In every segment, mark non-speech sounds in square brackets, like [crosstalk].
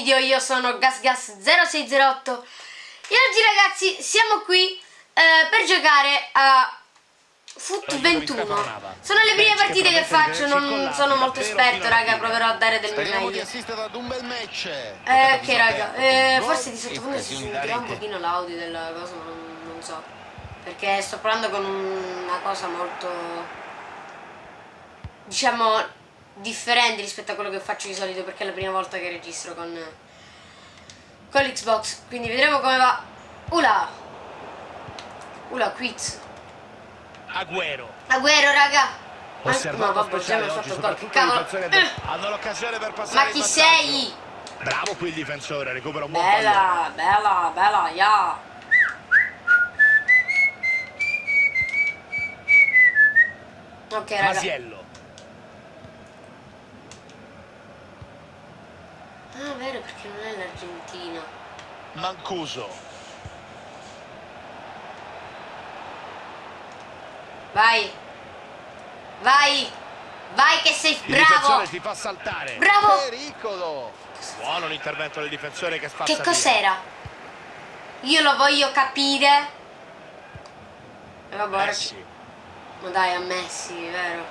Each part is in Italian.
video, io sono GasGas0608. E oggi ragazzi siamo qui eh, per giocare a Foot 21 Sono le prime partite che faccio, non sono molto esperto raga, proverò a dare del mio meglio. Eh ok raga, eh, forse di sottofondo si sentirà un pochino l'audio della cosa ma non, non so. Perché sto parlando con una cosa molto diciamo differenti rispetto a quello che faccio di solito perché è la prima volta che registro con, con l'Xbox. Quindi vedremo come va. Ula! Ula quiz. Agüero. Agüero raga! Ma, no vabbè già mi ha fatto gol che cavolo. [laughs] hanno l'occasione per passare ma chi sei? bravo qui il difensore recupera un buon bella pallone bella bella ya. Ok raga. Masiello Ah, vero, perché non è l'Argentina. Mancuso. Vai. Vai. Vai che sei Il bravo. difensore si fa saltare. Bravo. Pericolo. Buono l'intervento del difensore che spazza Che cos'era? Io lo voglio capire. E vabbè, Messi. Ma dai, a Messi, vero?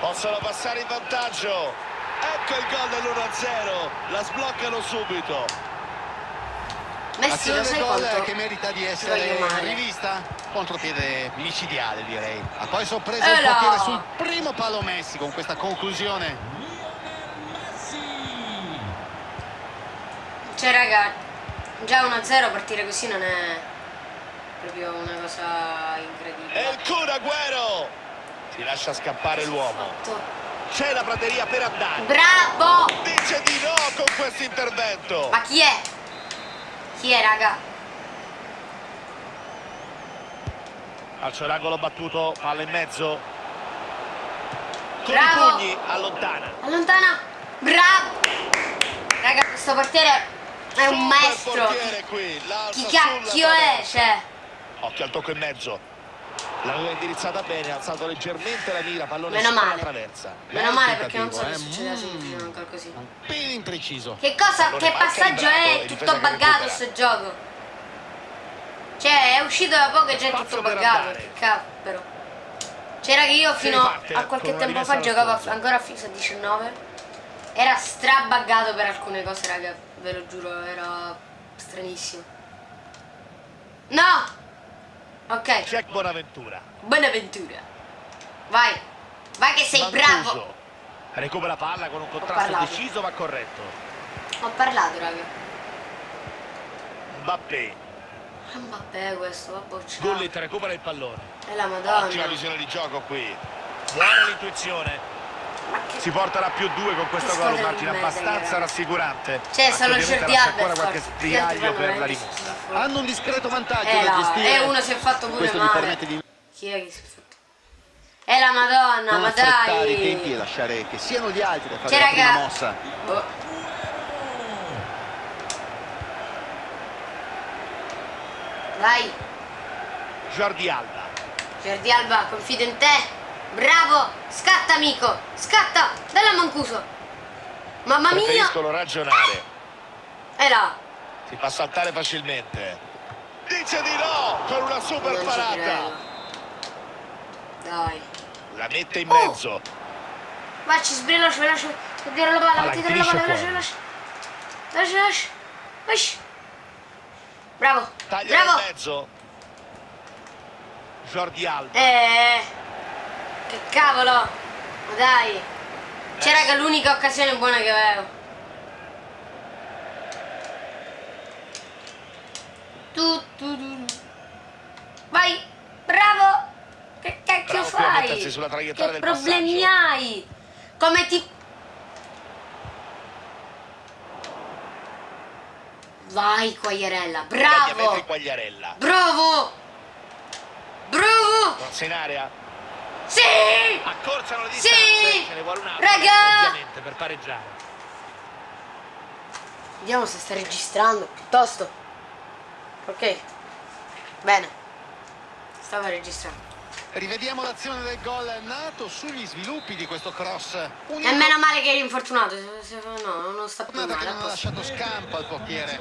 Possono passare in vantaggio. Ecco il gol dell'1-0. La sbloccano subito. Messi lo sai gol che merita di essere rivista contropiede micidiale direi ha poi sorpreso Eh il no. portiere sul primo palo Messi con questa conclusione Cioè, raga, già 1-0 partire così non è proprio una cosa E incredibile. il Kun Agüero. Si lascia scappare l'uomo. C'è la prateria per andare. Bravo! Dice di no con questo intervento. Ma chi è? Chi è, raga? Calcio d'angolo battuto, palla in mezzo. Con Bravo. i pugni allontana. Allontana! Bravo! Raga, questo portiere è un maestro. portiere qui, Chi cacchio è? Cioè, Occhio al tocco in mezzo. L'aveva indirizzata bene, ha alzato leggermente la mira, pallone Meno sopra male. traversa. meno male perché non so che tentativo, succedeva eh. se mi un gol così. un impreciso Che cosa, Pallone che passaggio è? Tutto che buggato sto gioco. Cioè, è uscito da poco e già è tutto buggato. Che cavolo. Cioè, raga, io fino a qualche tempo fa giocavo ancora a FIFA 19. Era strabuggato per alcune cose, raga. Ve lo giuro, era stranissimo. No! Ok, Jack Bonaventura. Buonaventura. Vai. Vai che sei Mancuso. bravo. Recupera palla con un contrasto deciso ma corretto. Ho parlato, raga. Mbappé. Mbappé questo, vabbè, ciao. Gullit recupera il pallone. È la Ottima madonna. visione di gioco qui. Buona l'intuizione. Si porterà più due con questo gol, di merda, abbastanza rassicurante. Cioè, lascia Alba ancora qualche vanno per la schifo. hanno un discreto vantaggio Eh, da gestire e uno si è fatto pure questo gli male. permette di Chi è che si è fatto? È la madonna, non ma affrettare i tempi e dai. lasciare che siano gli altri a fare Cioè, la prima raga. mossa Boh. Vai, Jordi Alba. Jordi Alba, confido in te. Bravo, scatta amico, scatta, dalla Mancuso. Mamma mia, Preferiscono ragionare. è là. Si fa saltare facilmente. Dice di no con una super Non parata. Dai. La mette in Oh. mezzo. Vai, ci veloce, veloce. Dietro la palla, dietro la palla, veloce, veloce. Veloce, veloce. Veloce. Bravo, Taglia in bravo. mezzo. Jordi Alba. Eh, che cavolo. Ma dai. C'era Eh. che l'unica occasione buona che avevo. Tu, tu, tu. Vai, bravo. Che cacchio Bravo fai? che problemi passaggio. hai? Come ti... Vai, Quagliarella, bravo. Bravo. Bravo. Forza in area. Sì. Accorciano le Sì! distanze. Ce ne vuole un altro. Raga! Ovviamente per pareggiare. Vediamo se sta registrando piuttosto. Ok. Bene. Stava registrando. Rivediamo l'azione del gol nato sugli sviluppi di questo cross. Un E meno male che eri infortunato. se- No, non sta più che male. non ha lasciato scampo al portiere.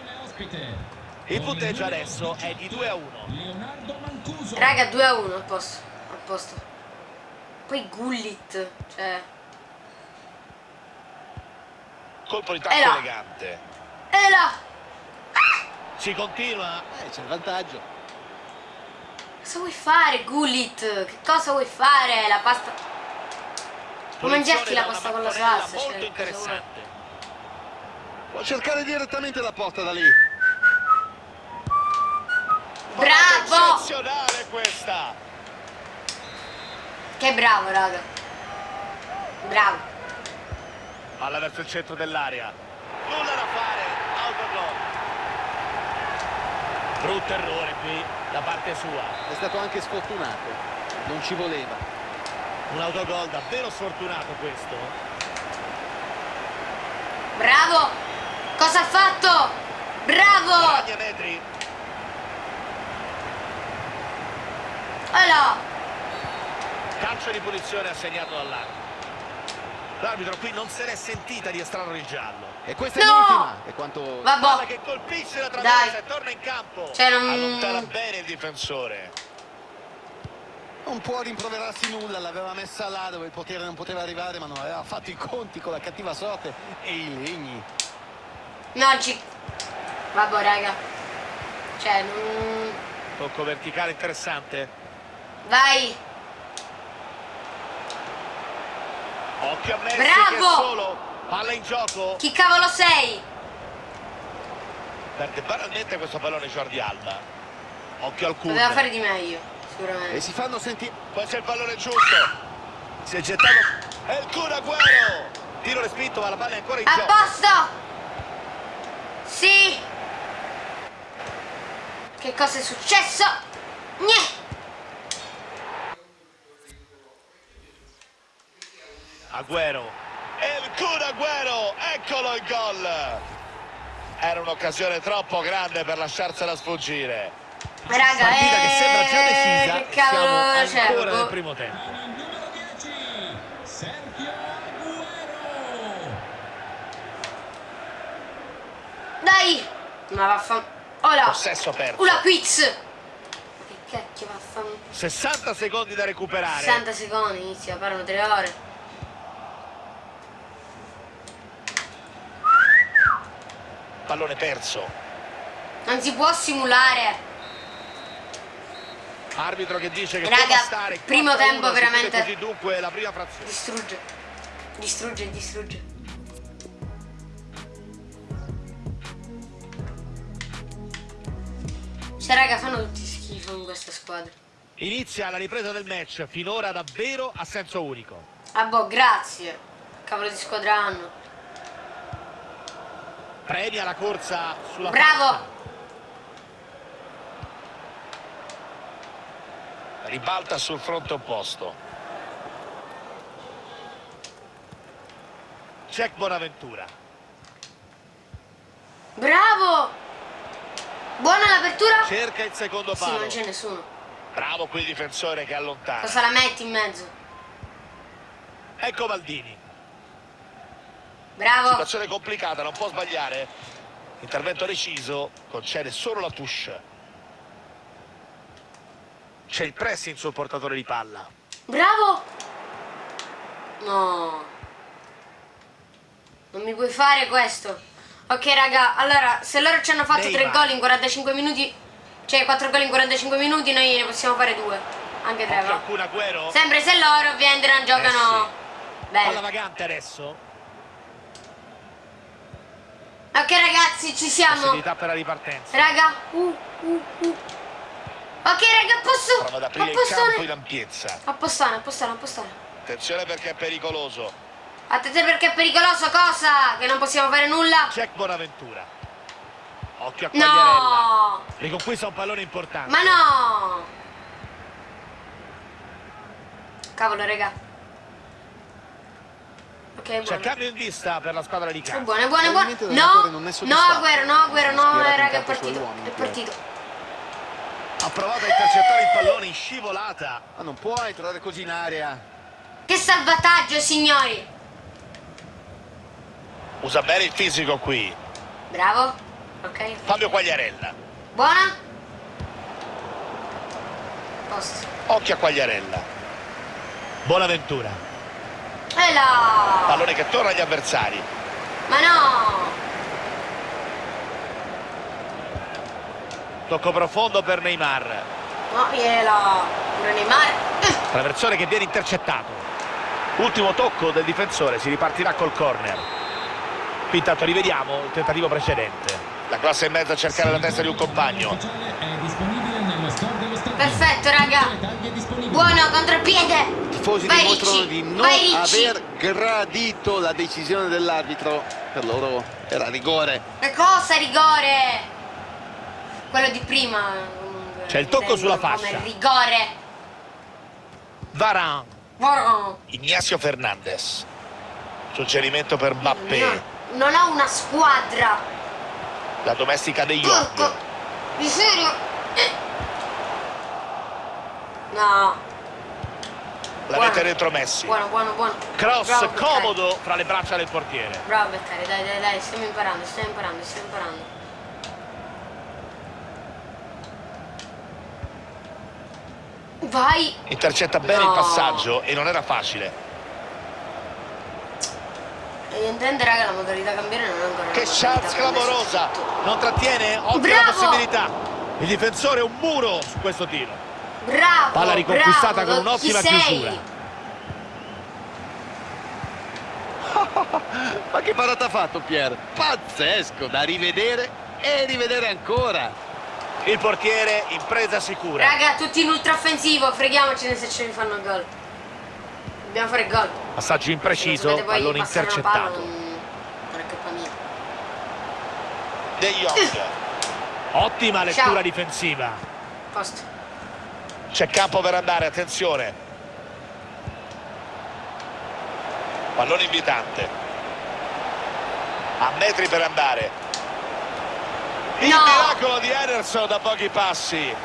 Il punteggio adesso è di 2 a 1. Raga, 2 a 1 a posto. A posto. Poi Gullit. Cioè. Colpo di tacco elegante. E là! Si continua. Eh, c'è il vantaggio. Cosa vuoi fare, Gullit? Che cosa vuoi fare? La pasta. Puoi mangiarti la pasta con la salsa. Molto Cioè, interessante. Può cercare direttamente la porta da lì. Bravo! Eccezionale questa. Che bravo, raga. Bravo. Palla verso il centro dell'area. Nulla da fare. Autogol. Brutto errore qui da parte sua. È stato anche sfortunato. Non ci voleva. Un autogol davvero sfortunato questo. Bravo! Cosa ha fatto? Bravo! Guadagna metri. Là! Calcio di punizione assegnato dall'arbitro. L'arbitro qui non se n'è sentita di estrarre il giallo. E questa è No! l'ultima. E quanto... Palla Vabbè. che colpisce la traversa e torna in campo. Cioè, non- Allontana bene il difensore. Non può rimproverarsi nulla, l'aveva messa là dove il portiere non poteva arrivare, ma non aveva fatto i conti con la cattiva sorte e i legni. No, ci... Vabbè, raga. Cioè, non... Tocco verticale interessante. Vai! Occhio a Messi Bravo! che è solo. Palla in gioco. Chi cavolo sei? Perde banalmente questo pallone Jordi Alba. Occhio al culo. Poteva fare di meglio, E sicuramente. si fanno sentire... Poi c'è il pallone giusto. Si è gettato. È il Kun Agüero. Tiro respinto ma la palla è ancora in A gioco. posto! Sì! Che cosa è successo? Niente! Agüero. E il Kun Agüero. Eccolo il gol. Era un'occasione troppo grande per lasciarsela sfuggire. Raga, Partita che sembra già eh, decisa. Che cavolo Siamo ancora c'è? nel primo tempo. Dai! Ma vaffan... Ora! Possesso perso. Ula quiz! Che cacchio vaffan... 60 secondi da recuperare. 60 secondi, inizia, parlano 3 ore. Pallone perso. Non si può simulare. Arbitro che dice che Raga, può bastare. primo 4-1, tempo veramente- Così dunque la prima frazione. Distrugge. Distrugge, distrugge. Cioè, raga, fanno tutti schifo in questa squadra. Inizia la ripresa del match, finora davvero a senso unico. Ah, boh, grazie. Cavolo di squadra hanno. Premia la corsa sulla Bravo! fascia. Ribalta sul fronte opposto. Check Bonaventura. Bravo! Buona l'apertura? Cerca il secondo Sì, palo. non c'è nessuno. Bravo qui il difensore che allontana. Cosa la metti in mezzo? Ecco Maldini. Bravo! Situazione complicata, non può sbagliare. Intervento deciso, concede solo la touche. C'è il pressing sul portatore di palla. Bravo! No. Non mi puoi fare questo. Ok, raga, allora, se loro ci hanno fatto Neymar. 3 gol in 45 minuti, cioè 4 gol in 45 minuti, noi ne possiamo fare 2. Anche 3, Occhio va. Sempre se loro ovviamente non giocano Palla bene. vagante adesso. Ok, ragazzi, ci siamo. Possibilità per la ripartenza. Raga, uh, uh, uh. Ok, raga, posso. Prova ad aprire il Appostone. campo in ampiezza. Appostone, appostone, appostone. Attenzione perché è pericoloso. Attenzione perché è pericoloso, cosa? Che non possiamo fare nulla? Check Bonaventura. Occhio a Quagliarella. No! Riconquista un pallone importante. Ma no! Cavolo, raga. Ok, C'è buono. cambio in vista per la squadra di È casa. buono, è buono, è buono. Probabilmente l'allenatore No, no. Agüero, no, Agüero, no, eh, raga, è partito. uomini, È partito. Ha provato a intercettare il pallone in scivolata. Ma non può entrare così in aria. Che salvataggio, signori! Usa bene il fisico qui. Bravo. Ok. Fabio Quagliarella. Buona. Posto. Occhio a Quagliarella. Buonaventura. E là! Pallone che torna agli avversari. Ma no! Tocco profondo per Neymar. No, gliela. Pure Neymar. Traversone che viene intercettato. Ultimo tocco del difensore, si ripartirà col corner. Qui intanto rivediamo il tentativo precedente. La classe in mezzo a cercare la testa di un compagno. Perfetto, raga. Buono, contropiede. Tifosi Vai, dimostrano Ricci. di non Vai, aver gradito la decisione dell'arbitro. Per loro era rigore. Che cosa, rigore? Quello di prima. C'è il tocco sulla come fascia. rigore. Buono. Ignacio Fernandez. Suggerimento per Mbappé. Non ho una squadra. La domestica degli. York. Di serio? No. La Buono. mette dentro Messi. Buono, buono, buono. Cross Bravo, comodo fra le braccia del portiere. Bravo Beccari, dai, dai, dai, stiamo imparando, stiamo imparando, stiamo imparando. Vai! Intercetta bene No. il passaggio e non era facile. E intende raga la modalità cambiare non è ancora Che chance clamorosa. Non trattiene, ottima Bravo. possibilità. Il difensore è un muro su questo tiro. Bravo! Palla riconquistata bravo, con un'ottima chiusura. [laughs] Ma che parata ha fatto Pier? Pazzesco, da rivedere e rivedere ancora. Il portiere in presa sicura. Raga, tutti in ultraoffensivo, freghiamocene se ce ne fanno gol. Dobbiamo fare gol. Passaggio impreciso, pallone intercettato. non non è colpa mia. De Jong. Ottima lettura Ciao. difensiva. Posto. C'è campo per andare, attenzione. Pallone invitante. A metri per andare. Il No. miracolo di Ederson da pochi passi.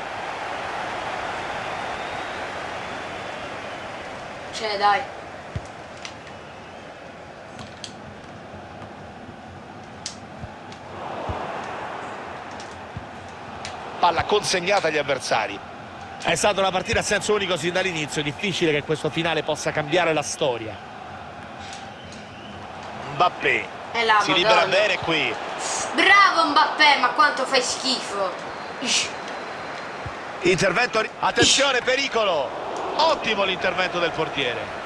Cioè, dai. Palla consegnata agli avversari. È stata una partita a senso unico sin dall'inizio. Difficile che questo finale possa cambiare la storia. Mbappé. Là, Si libera Madonna. bene qui. Bravo Mbappé, ma quanto fai schifo. Intervento. ri- Attenzione, pericolo. Ottimo l'intervento del portiere.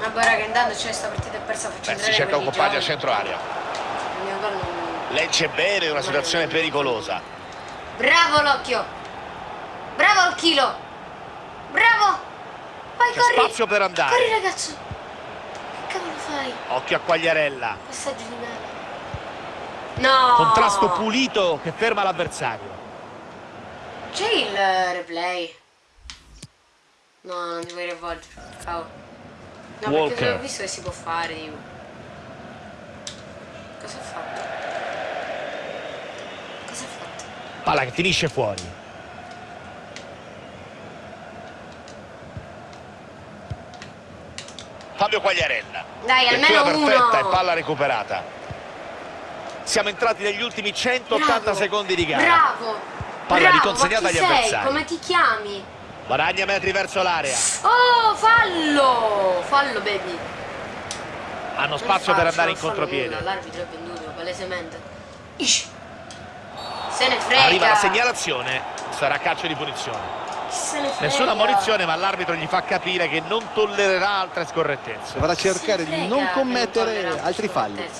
Vabbè raga, intanto c'è sta partita è persa, faccio Beh, si cerca un compagno a centro area. Il mio gol non- Legge bene in una situazione pericolosa. Bravo l'occhio. Bravo il chilo. Bravo. Vai, C'è corri. spazio per andare. Corri ragazzo. Che cavolo fai? Occhio a Quagliarella. Passaggio di mano. No. Contrasto pulito che ferma l'avversario. C'è il replay. No, non ti vuoi rivolgere. Cavolo. No, Walker. perché ho visto che si può fare, tipo. Cosa ha fatto? Cosa ha fatto? Palla che finisce fuori. Fabio Quagliarella. Dai, Lettura almeno perfetta uno. e palla recuperata. Siamo entrati negli ultimi 180 Bravo. secondi di gara. Bravo. Palla Bravo, riconsegnata agli sei? avversari. Come ti chiami? Guadagna metri verso l'area. Oh, fallo! Fallo, baby. Hanno spazio per faccio, andare in contropiede. L'arbitro è venduto, palesemente. Ish. Se ne frega. Arriva la segnalazione, sarà calcio di punizione. Se ne frega. Nessuna munizione, ma l'arbitro gli fa capire che non tollererà altre scorrettezze. Dovrà Se ne cercare di non commettere tollerano altri falli. finita.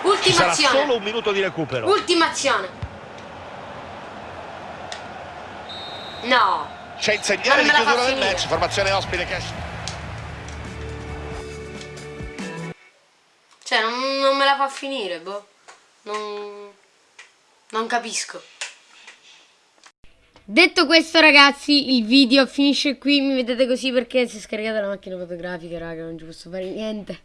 Ci Ultima sarà azione. solo un minuto di recupero. Ultima azione. No. C'è il segnale Non di chiusura del match, formazione ospite che Cioè, non, non me la fa finire, boh. Non, non capisco. Detto questo ragazzi, il video finisce qui, mi vedete così perché si è scaricata la macchina fotografica, raga, non ci posso fare niente.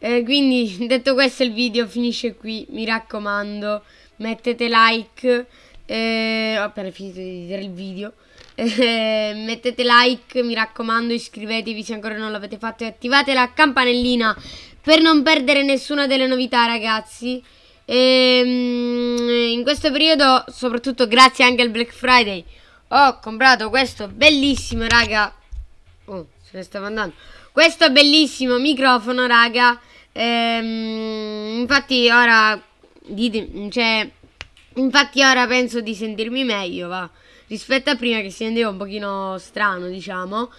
Eh, quindi [laughs] detto questo il video finisce qui, mi raccomando, mettete like, eh, ho appena finito di vedere il video, [laughs] eh, mettete like, mi raccomando iscrivetevi se ancora non l'avete fatto e attivate la campanellina per non perdere nessuna delle novità ragazzi. E, ehm, in questo periodo, soprattutto grazie anche al Black Friday, ho comprato questo bellissimo raga, oh se ne stava andando, questo bellissimo microfono raga Ehm, infatti ora dite, cioè, infatti ora penso di sentirmi meglio, va. Rispetto a prima che si sentiva un pochino strano, diciamo.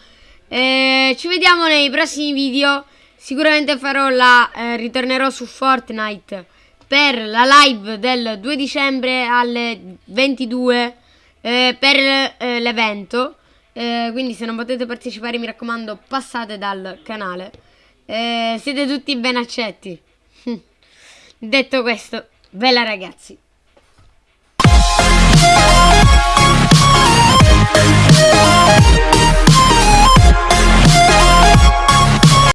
Eh, ci vediamo nei prossimi video. Sicuramente farò la eh, ritornerò su Fortnite per la live del 2 dicembre alle 22 eh, per eh, l'evento. Eh, quindi se non potete partecipare mi raccomando passate dal canale. Eh, siete tutti ben accetti. [laughs] Detto questo, bella ragazzi. Thank you.